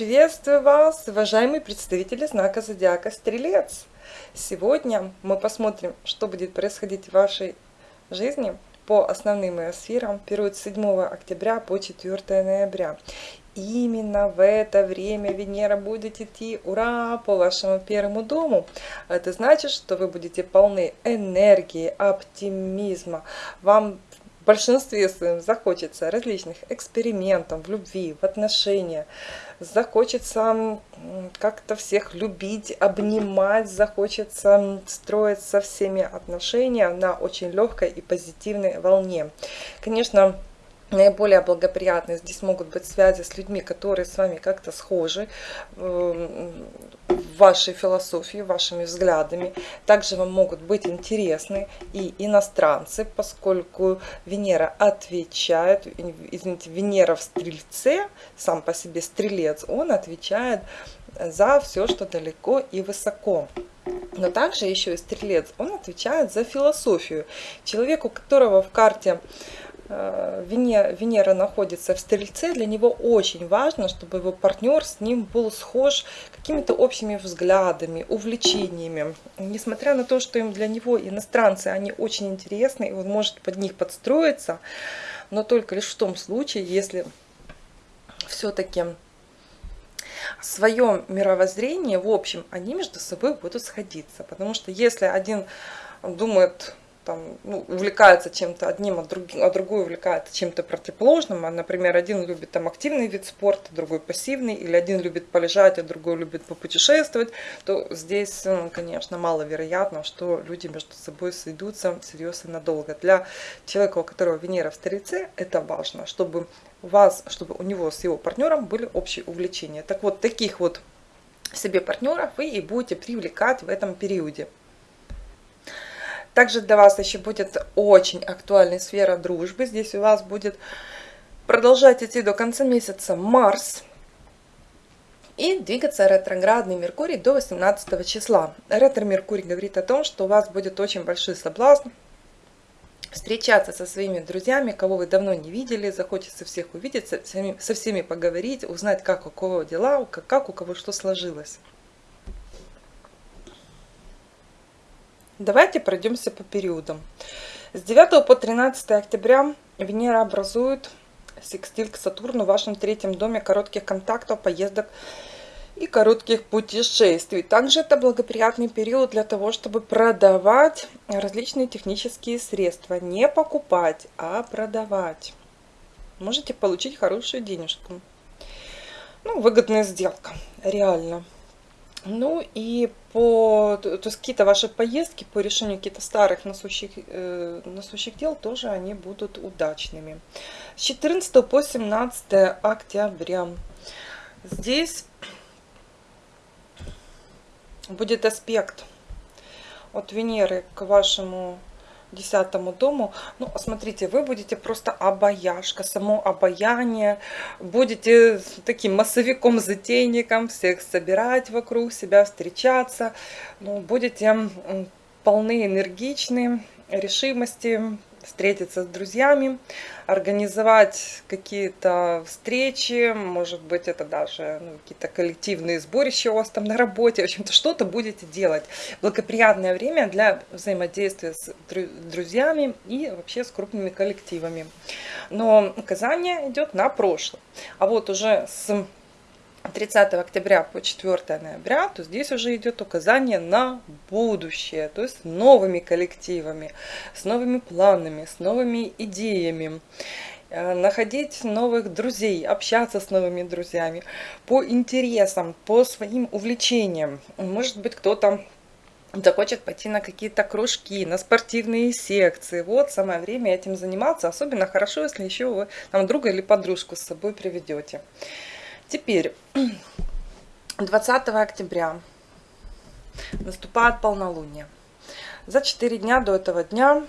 Приветствую вас, уважаемые представители знака Зодиака Стрелец! Сегодня мы посмотрим, что будет происходить в вашей жизни по основным сферам период с 7 октября по 4 ноября. Именно в это время Венера будет идти, ура, по вашему первому дому. Это значит, что вы будете полны энергии, оптимизма. Вам в большинстве своем захочется различных экспериментов в любви, в отношениях, захочется как-то всех любить, обнимать, захочется строить со всеми отношения на очень легкой и позитивной волне. Конечно, наиболее благоприятные здесь могут быть связи с людьми, которые с вами как-то схожи эм, вашей философии, вашими взглядами. Также вам могут быть интересны и иностранцы, поскольку Венера отвечает, извините, Венера в Стрельце, сам по себе Стрелец, он отвечает за все, что далеко и высоко. Но также еще и Стрелец, он отвечает за философию. Человеку, у которого в карте Венера, Венера находится в Стрельце, для него очень важно, чтобы его партнер с ним был схож какими-то общими взглядами, увлечениями. Несмотря на то, что им для него иностранцы, они очень интересны, и он может под них подстроиться, но только лишь в том случае, если все-таки свое мировоззрение, в общем, они между собой будут сходиться. Потому что если один думает там, ну, увлекается чем-то одним, а, друг, а другой увлекается чем-то противоположным. А, например, один любит там активный вид спорта, другой пассивный, или один любит полежать, а другой любит попутешествовать, то здесь, ну, конечно, маловероятно, что люди между собой сойдутся серьезно надолго. Для человека, у которого Венера в Старице, это важно, чтобы у вас, чтобы у него с его партнером были общие увлечения. Так вот, таких вот себе партнеров вы и будете привлекать в этом периоде. Также для вас еще будет очень актуальная сфера дружбы. Здесь у вас будет продолжать идти до конца месяца Марс. И двигаться ретроградный Меркурий до 18 числа. Ретро-Меркурий говорит о том, что у вас будет очень большой соблазн встречаться со своими друзьями, кого вы давно не видели, захочется всех увидеть, со всеми, со всеми поговорить, узнать, как у кого дела, как, как у кого что сложилось. Давайте пройдемся по периодам. С 9 по 13 октября Венера образует секстиль к Сатурну в вашем третьем доме коротких контактов, поездок и коротких путешествий. Также это благоприятный период для того, чтобы продавать различные технические средства. Не покупать, а продавать. Можете получить хорошую денежку. Ну, выгодная сделка, реально. Ну и по, то есть какие-то ваши поездки по решению каких-то старых насущих, э, насущих дел тоже они будут удачными. С 14 по 17 октября здесь будет аспект от Венеры к вашему десятому дому. Ну, смотрите, вы будете просто обаяшка, само обаяние. Будете таким массовиком-затейником, всех собирать вокруг себя, встречаться. Ну, будете полны энергичны, решимости, встретиться с друзьями, организовать какие-то встречи, может быть, это даже ну, какие-то коллективные сборища у вас там на работе, в общем-то, что-то будете делать. Благоприятное время для взаимодействия с друзьями и вообще с крупными коллективами. Но указание идет на прошлое. А вот уже с 30 октября по 4 ноября, то здесь уже идет указание на будущее, то есть с новыми коллективами, с новыми планами, с новыми идеями э, находить новых друзей, общаться с новыми друзьями по интересам, по своим увлечениям. Может быть, кто-то захочет пойти на какие-то кружки, на спортивные секции. Вот самое время этим заниматься. Особенно хорошо, если еще вы там друга или подружку с собой приведете. Теперь 20 октября наступает полнолуние. За 4 дня до этого дня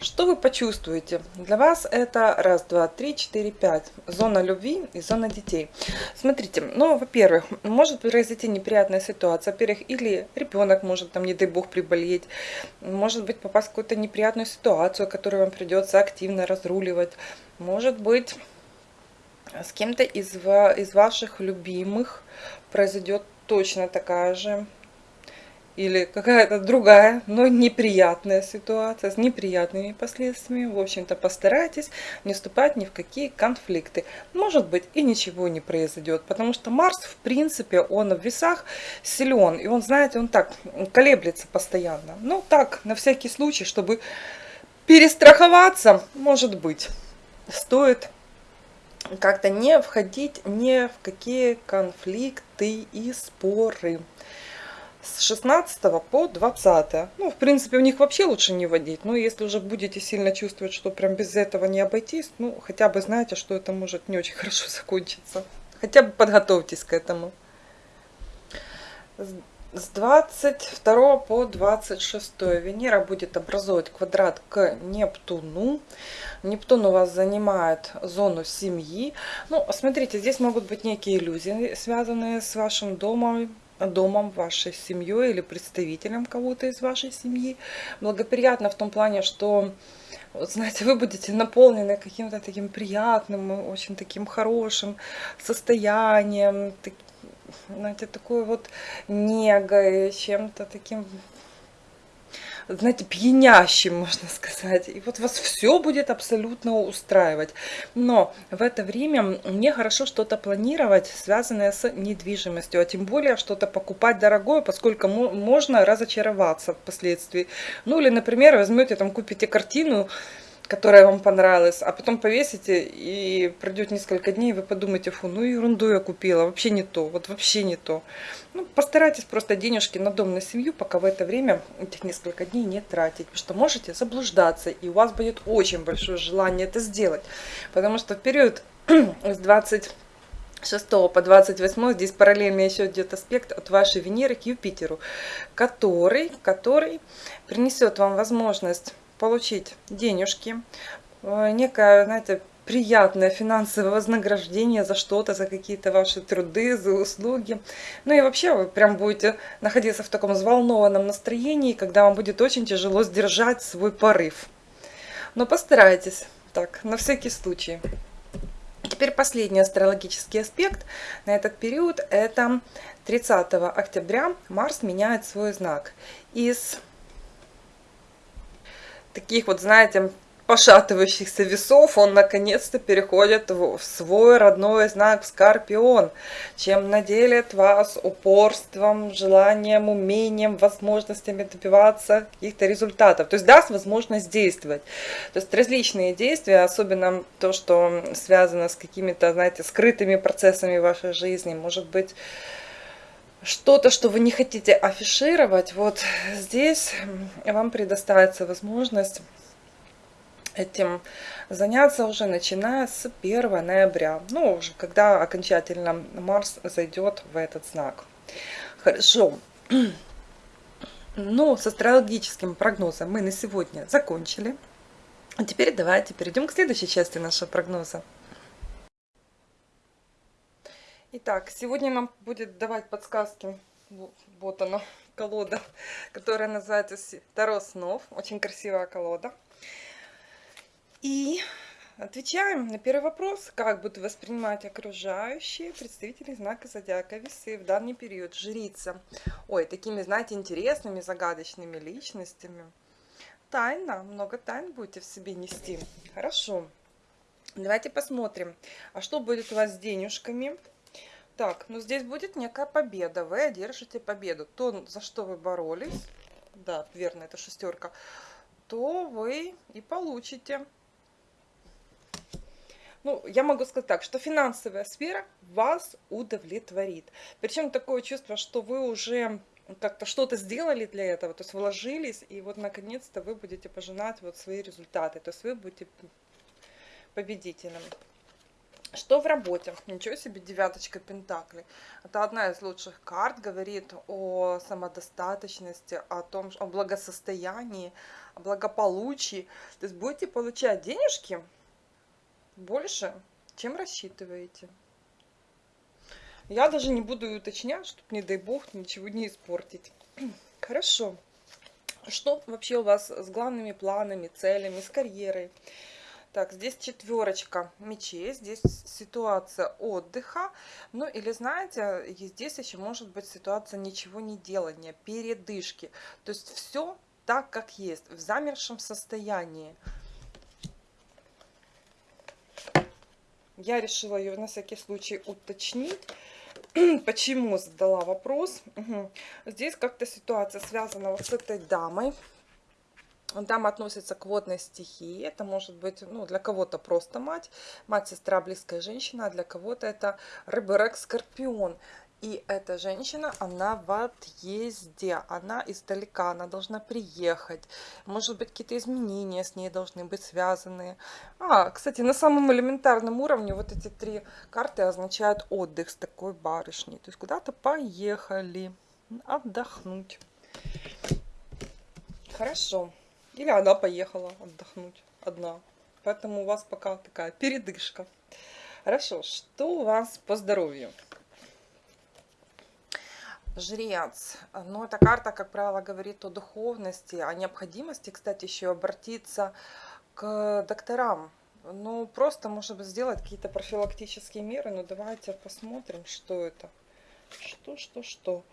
что вы почувствуете? Для вас это раз, два, три, четыре, пять. Зона любви и зона детей. Смотрите, ну, во-первых, может произойти неприятная ситуация. Во-первых, или ребенок может, там, не дай бог, приболеть. Может быть, попасть в какую-то неприятную ситуацию, которую вам придется активно разруливать. Может быть С кем-то из, из ваших любимых произойдет точно такая же или какая-то другая, но неприятная ситуация с неприятными последствиями. В общем-то, постарайтесь не вступать ни в какие конфликты. Может быть, и ничего не произойдет, потому что Марс, в принципе, он в весах силен, и он, знаете, он так колеблется постоянно. Ну, так, на всякий случай, чтобы перестраховаться, может быть, стоит как-то не входить ни в какие конфликты и споры с 16 по 20. Ну, в принципе, у них вообще лучше не водить. Но если уже будете сильно чувствовать, что прям без этого не обойтись, ну, хотя бы знаете, что это может не очень хорошо закончиться. Хотя бы подготовьтесь к этому. С 22 по 26 Венера будет образовывать квадрат к Нептуну. Нептун у вас занимает зону семьи. Ну, смотрите, здесь могут быть некие иллюзии, связанные с вашим домом, домом, вашей семьей или представителем кого-то из вашей семьи. Благоприятно в том плане, что, вот, знаете, вы будете наполнены каким-то таким приятным, очень таким хорошим состоянием, знаете, такой вот негой, чем-то таким знаете, пьянящим, можно сказать. И вот вас все будет абсолютно устраивать. Но в это время мне хорошо что-то планировать, связанное с недвижимостью, а тем более что-то покупать дорогое, поскольку можно разочароваться впоследствии. Ну или, например, возьмете там, купите картину, которая вам понравилась, а потом повесите, и пройдет несколько дней, и вы подумаете, фу, ну ерунду я купила, вообще не то, вот вообще не то. Ну, постарайтесь просто денежки на дом, на семью, пока в это время, этих несколько дней не тратить, потому что можете заблуждаться, и у вас будет очень большое желание это сделать, потому что в период с 20 6 по 28 здесь параллельно еще идет аспект от вашей Венеры к Юпитеру, который, который принесет вам возможность получить денежки, э, некое, знаете, приятное финансовое вознаграждение за что-то, за какие-то ваши труды, за услуги. Ну и вообще вы прям будете находиться в таком взволнованном настроении, когда вам будет очень тяжело сдержать свой порыв. Но постарайтесь так, на всякий случай. Теперь последний астрологический аспект на этот период – это 30 октября Марс меняет свой знак из таких вот, знаете, пошатывающихся весов, он наконец-то переходит в свой родной знак Скорпион, чем наделит вас упорством, желанием, умением, возможностями добиваться каких-то результатов. То есть даст возможность действовать. То есть различные действия, особенно то, что связано с какими-то, знаете, скрытыми процессами вашей жизни, может быть, что-то, что вы не хотите афишировать, вот здесь вам предоставится возможность этим заняться уже начиная с 1 ноября, ну, уже когда окончательно Марс зайдет в этот знак. Хорошо. Ну, с астрологическим прогнозом мы на сегодня закончили. А теперь давайте перейдем к следующей части нашего прогноза. Итак, сегодня нам будет давать подсказки, вот она, колода, которая называется Таро снов, очень красивая колода. И отвечаем на первый вопрос, как будут воспринимать окружающие представители знака зодиака весы в данный период. Жрица. Ой, такими, знаете, интересными, загадочными личностями. Тайна, много тайн будете в себе нести. Хорошо. Давайте посмотрим, а что будет у вас с денежками? Так, ну здесь будет некая победа. Вы одержите победу. То, за что вы боролись, да, верно, это шестерка, то вы и получите. Ну, я могу сказать так, что финансовая сфера вас удовлетворит. Причем такое чувство, что вы уже как-то что-то сделали для этого, то есть вложились, и вот наконец-то вы будете пожинать вот свои результаты, то есть вы будете победителем. Что в работе? Ничего себе, девяточка пентаклей. Это одна из лучших карт, говорит о самодостаточности, о том, о благосостоянии, о благополучии. То есть будете получать денежки больше, чем рассчитываете. Я даже не буду уточнять, чтобы, не дай бог, ничего не испортить. Хорошо. Что вообще у вас с главными планами, целями, с карьерой? Так, здесь четверочка мечей, здесь ситуация отдыха. Ну или знаете, здесь еще может быть ситуация ничего не делания, передышки. То есть все так, как есть, в замершем состоянии. Я решила ее на всякий случай уточнить. Почему задала вопрос? Угу. Здесь как-то ситуация связана вот с этой дамой. Дама относится к водной стихии. Это может быть ну, для кого-то просто мать, мать, сестра, близкая женщина, а для кого-то это рыбы, скорпион. И эта женщина, она в отъезде, она издалека, она должна приехать. Может быть, какие-то изменения с ней должны быть связаны. А, кстати, на самом элементарном уровне вот эти три карты означают отдых с такой барышней. То есть куда-то поехали отдохнуть. Хорошо. Или она поехала отдохнуть одна. Поэтому у вас пока такая передышка. Хорошо, что у вас по здоровью? Жрец. Ну, эта карта, как правило, говорит о духовности, о необходимости, кстати, еще обратиться к докторам. Ну, просто, может быть, сделать какие-то профилактические меры. Но давайте посмотрим, что это. Что, что, что.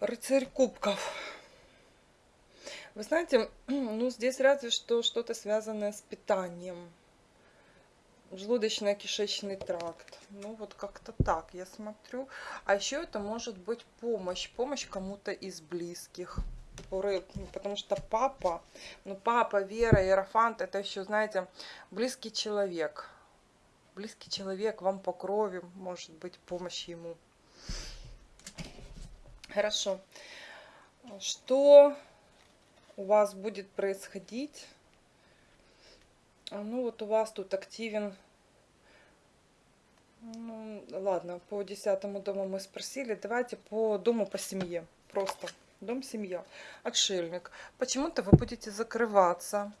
Рыцарь кубков. Вы знаете, ну, здесь разве что что-то связанное с питанием желудочно-кишечный тракт. Ну, вот как-то так я смотрю. А еще это может быть помощь. Помощь кому-то из близких. Потому что папа, ну, папа, Вера, Иерофант, это еще, знаете, близкий человек. Близкий человек вам по крови, может быть, помощь ему. Хорошо. Что у вас будет происходить а, ну вот у вас тут активен ну, ладно, по десятому дому мы спросили. Давайте по дому по семье. Просто дом, семья. Отшельник. Почему-то вы будете закрываться.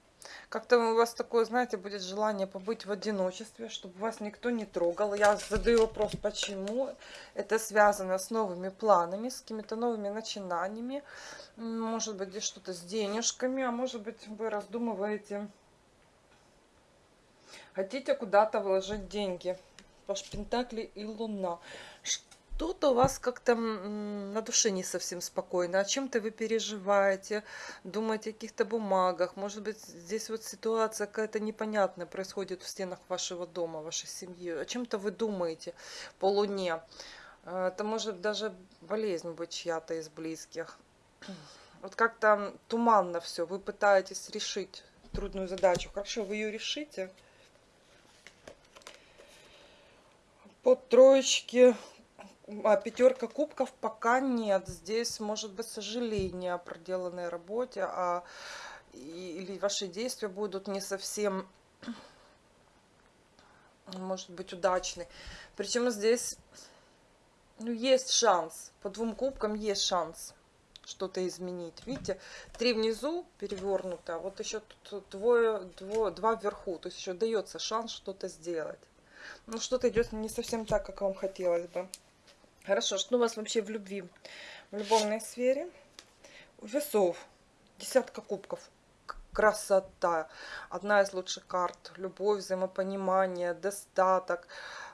Как-то у вас такое, знаете, будет желание побыть в одиночестве, чтобы вас никто не трогал. Я задаю вопрос, почему. Это связано с новыми планами, с какими-то новыми начинаниями. Может быть, что-то с денежками, а может быть, вы раздумываете Хотите куда-то вложить деньги. Паш Пентакли и Луна. Что-то у вас как-то на душе не совсем спокойно. О чем-то вы переживаете, думаете о каких-то бумагах. Может быть, здесь вот ситуация какая-то непонятная происходит в стенах вашего дома, вашей семьи. О чем-то вы думаете по Луне. Э, это может даже болезнь быть чья-то из близких. Вот как-то туманно все. Вы пытаетесь решить трудную задачу. Хорошо, вы ее решите. по троечке пятерка кубков пока нет. Здесь может быть сожаление о проделанной работе, а, или ваши действия будут не совсем, может быть, удачны. Причем здесь ну, есть шанс. По двум кубкам есть шанс что-то изменить. Видите, три внизу перевернуто, а вот еще тут двое, двое, два вверху. То есть еще дается шанс что-то сделать ну, что-то идет не совсем так, как вам хотелось бы. Хорошо, что у вас вообще в любви? В любовной сфере? Весов. Десятка кубков. Красота. Одна из лучших карт. Любовь, взаимопонимание, достаток.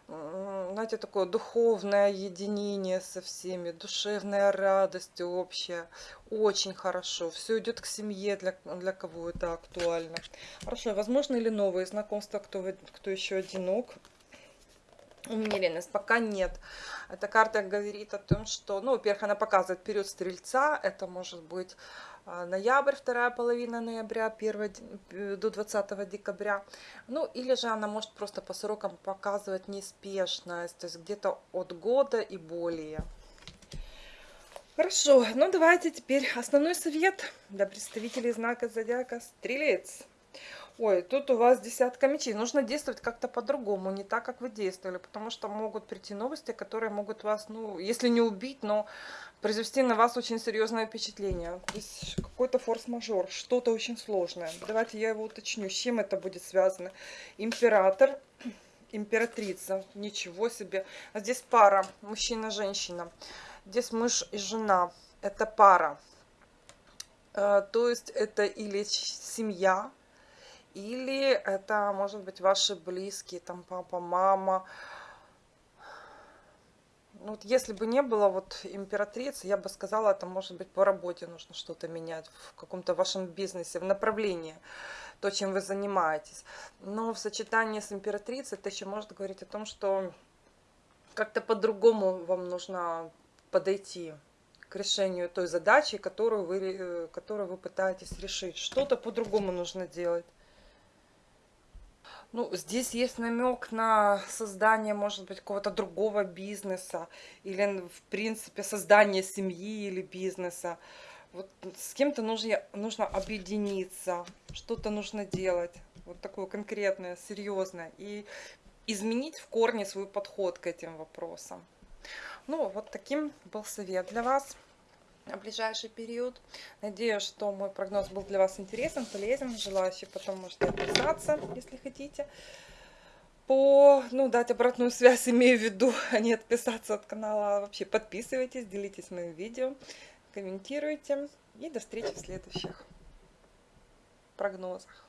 Знаете, такое духовное единение со всеми, душевная радость общая. Очень хорошо. Все идет к семье, для, для кого это актуально. Хорошо, возможно ли новые знакомства, кто, кто еще одинок? Умеренность пока нет. Эта карта говорит о том, что, ну, во-первых, она показывает период стрельца, это может быть а, ноябрь, вторая половина ноября, 1 э, до 20 декабря. Ну, или же она может просто по срокам показывать неспешность, то есть где-то от года и более. Хорошо, ну давайте теперь основной совет для представителей знака зодиака Стрелец. Ой, тут у вас десятка мечей. Нужно действовать как-то по-другому, не так, как вы действовали. Потому что могут прийти новости, которые могут вас, ну, если не убить, но произвести на вас очень серьезное впечатление. Здесь какой-то форс-мажор, что-то очень сложное. Давайте я его уточню, с чем это будет связано. Император, императрица, ничего себе. А здесь пара, мужчина-женщина. Здесь муж и жена, это пара. Э, то есть это или семья, или это может быть ваши близкие, там папа, мама. Ну, вот если бы не было вот императрицы, я бы сказала, это может быть по работе нужно что-то менять, в каком-то вашем бизнесе, в направлении, то, чем вы занимаетесь. Но в сочетании с императрицей это еще может говорить о том, что как-то по-другому вам нужно подойти к решению той задачи, которую вы, э, которую вы пытаетесь решить. Что-то по-другому нужно делать. Ну, здесь есть намек на создание, может быть, какого-то другого бизнеса или, в принципе, создание семьи или бизнеса. Вот с кем-то нужно, нужно объединиться, что-то нужно делать, вот такое конкретное, серьезное, и изменить в корне свой подход к этим вопросам. Ну, вот таким был совет для вас ближайший период. Надеюсь, что мой прогноз был для вас интересен, полезен. Желающие потом можете отписаться, если хотите. По, ну, дать обратную связь, имею в виду, а не отписаться от канала. Вообще подписывайтесь, делитесь моим видео, комментируйте. И до встречи в следующих прогнозах.